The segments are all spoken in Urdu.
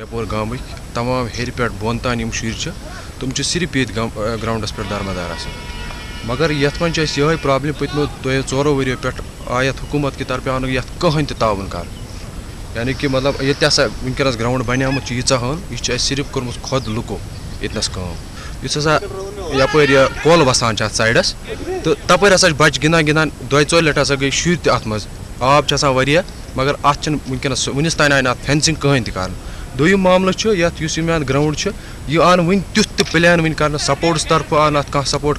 رپور گامٕکۍ تمام ہیٚرِ پٮ۪ٹھ بۄن تام یِم شُرۍ صرف ییٚتہِ گرٛاوُنٛڈَس پٮ۪ٹھ درمدار آسان مگر یَتھ منٛز چھِ اَسہِ یِہوٚے پرٛابلِم پٔتمیو دۄیو ژورو ؤریو پٮ۪ٹھ آو یَتھ حکوٗمت آو نہٕ یَتھ کٕہٕنۍ تہِ تعاوُن یعنی کہِ مطلب ییٚتہِ ہَسا وٕنکٮ۪نَس گرٛاوُنٛڈ بَنیومُت چھُ ییٖژاہ ہَن یہِ صرف کوٚرمُت خۄد لُکو ییٚتنَس کٲم یُس ہَسا یَپٲرۍ یہِ کۄل وَسان چھِ اَتھ سایڈَس تہٕ تَپٲرۍ ہَسا چھِ بَچہِ گِنٛدان گِنٛدان دۄیہِ ژورِ لَٹہِ ہَسا گٔے شُرۍ تہِ اَتھ منٛز آب چھِ آسان واریاہ مگر اَتھ چھِنہٕ وٕنکٮ۪نَس وٕنیُس تانۍ آے نہٕ اَتھ فٮ۪نسِنٛگ کٕہٕنۍ تہِ کَرنہٕ دوٚیِم معاملہٕ چھُ، یَتھ یُس یہِ میٛانہِ گرٛاوُنٛڈ چھُ، یہِ آو وٕنہِ تیُتھ تہِ پٕلین وٕنہِ کَرنہٕ سپوٹٕس طرفہٕ آو نہٕ کانٛہہ سپوٹ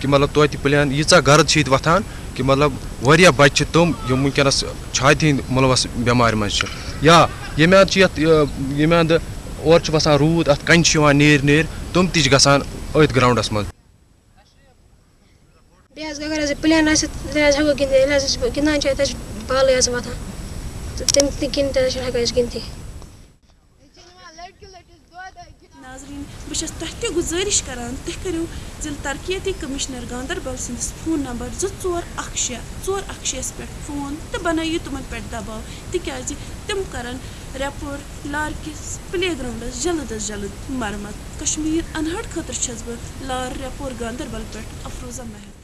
کہِ مطلب توتہِ پٕلین ییٖژاہ گرد چھِ ییٚتہِ وۄتھان کہِ مطلب واریاہ بَچہِ چھِ تِم یِم وٕنکٮ۪نَس چھاتہِ ہِنٛدۍ مُلوَث بٮ۪مارِ منٛز چھِ۔ یا ییٚمہِ اَنٛدٕ چھِ یَتھ ییٚمہِ اَنٛدٕ اورٕ چھُ وَسان روٗد، اَتھ کَنہِ چھِ یِوان نیرۍ نیرۍ تِم تہِ چھِ گژھان أتھۍ منٛز۔ بیٚیہِ حظ اگر حظ پٕلین آسہِ، تیٚلہِ حظ ہٮ۪کو گِنٛدِتھ، ییٚلہِ حظ أسۍ گِنٛدان چھِ اَتہِ حظ چھِ بالٕے حظ وۄتھان تہٕ تَمہِ کِنۍ تہِ حظ چھِنہٕ ہٮ۪کان أسۍ گِنٛدتھٕے ناظریٖن، بہٕ چھَس تۄہہِ تہِ گُزٲرِش کَران، تُہۍ کٔرِو ضِلعہٕ ترقیتی کٔمِشنَر گاندَربَل سٕنٛدِس فون نمبر زٕ ژور اَکھ شےٚ، ژور اَکھ شےٚ پٮ۪ٹھ فون تہٕ بَنٲیِو تِمَن پٮ۪ٹھ دَباو۔ تِکیٛازِ تِم کَرَن رٮ۪پور لارِ کِس پٕلے گرٛاوُنٛڈَس جلد از جلد مَرمت۔ کشمیٖر اَنہَٹ خٲطرٕ چھَس بہٕ لار رٮ۪پور گاندَربَل پٮ۪ٹھ اَفروزا محل